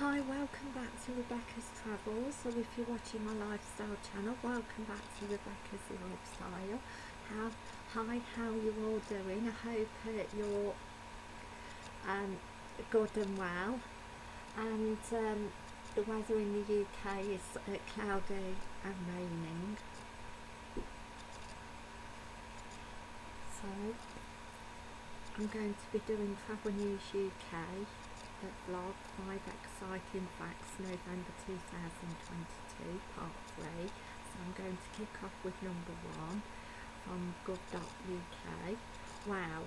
Hi, welcome back to Rebecca's Travels. So if you're watching my lifestyle channel, welcome back to Rebecca's Lifestyle. How, hi, how are you all doing? I hope uh, you're um, good and well. And um, the weather in the UK is uh, cloudy and raining. So I'm going to be doing Travel News UK vlog 5 exciting facts November 2022 part 3 so I'm going to kick off with number 1 from gov.uk wow.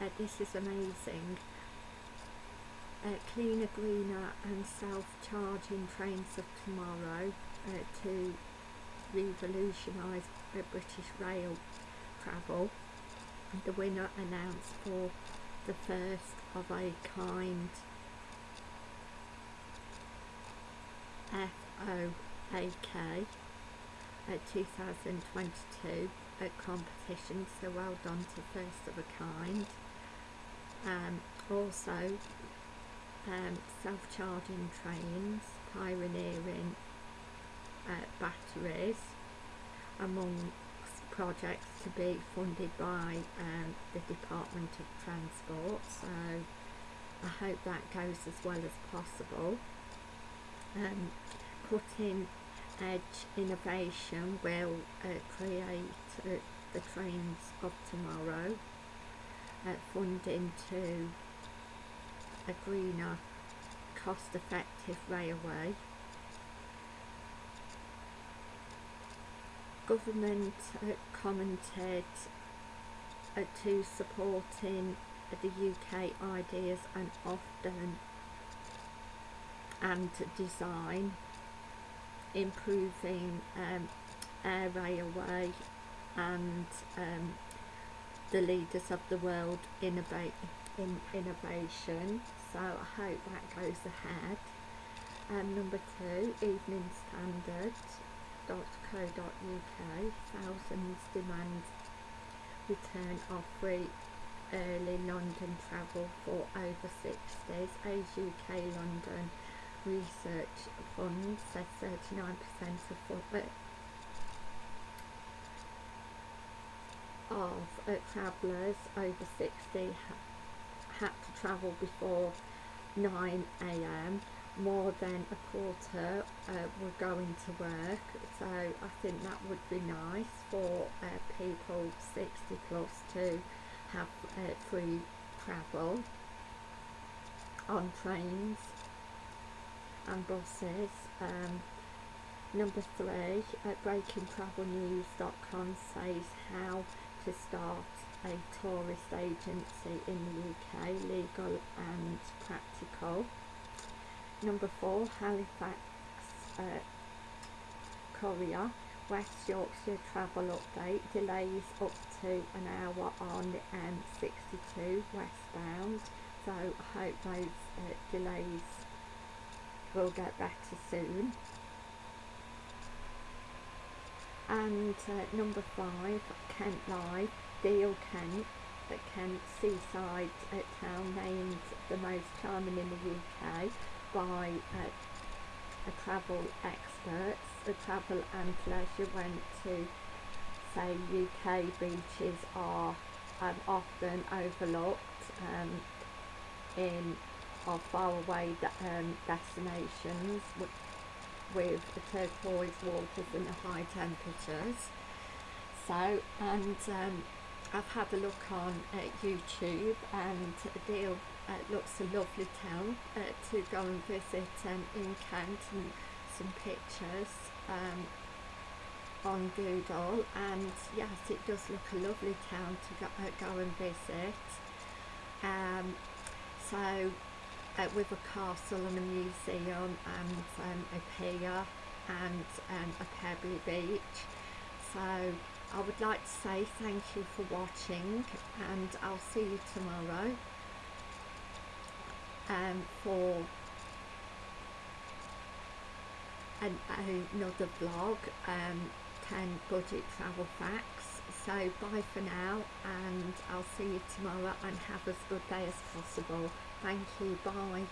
Uh, this is amazing. Uh, cleaner greener and self-charging trains of tomorrow uh, to revolutionise British rail travel. The winner announced for the first of a kind. FOAK at 2022 at competition so well done to first of a kind. Um, also um, self-charging trains pioneering uh, batteries among projects to be funded by um, the Department of Transport so I hope that goes as well as possible. Um, cutting edge innovation will uh, create uh, the trains of tomorrow, uh, funding to a greener cost effective railway government commented uh, to supporting the UK ideas and often and design improving um, air railway and um, the leaders of the world innovate in innovation. So I hope that goes ahead. Um, number two evening standard www.co.uk thousands demand return of free early London travel for over 60s Age UK London Research Fund says 39% of uh, of uh, travellers over 60 ha had to travel before 9am more than a quarter uh, were going to work. So I think that would be nice for uh, people 60 plus to have uh, free travel on trains and buses. Um, number three at breakingtravelnews.com says how to start a tourist agency in the UK legal and practical Number four, Halifax uh, Courier, West Yorkshire travel update, delays up to an hour on the M62 westbound. So I hope those uh, delays will get better soon. And uh, number five, Kent Live, Deal Kent, the Kent Seaside uh, town named the most charming in the UK by uh, a travel expert. The travel and leisure went to say UK beaches are um, often overlooked um, in or far away um, destinations with, with the turquoise waters and the high temperatures. So, and um, I've had a look on uh, YouTube and a Deal looks a lovely town uh, to go and visit um, in Kent and some pictures um, on Google and yes it does look a lovely town to go, uh, go and visit. Um, so uh, with a castle and a museum and um, a pier and um, a pebbly beach. So I would like to say thank you for watching and I'll see you tomorrow um, for an, another vlog, um, 10 budget travel facts. So bye for now and I'll see you tomorrow and have as good day as possible. Thank you, bye.